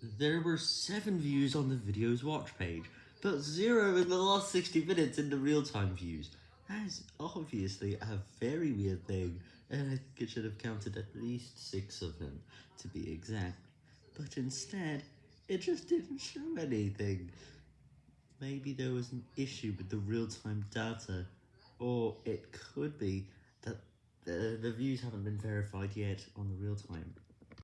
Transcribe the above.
There were 7 views on the video's watch page, but 0 in the last 60 minutes in the real-time views. That is obviously a very weird thing, and I think it should have counted at least 6 of them, to be exact. But instead, it just didn't show anything. Maybe there was an issue with the real-time data, or it could be that the, the views haven't been verified yet on the real-time.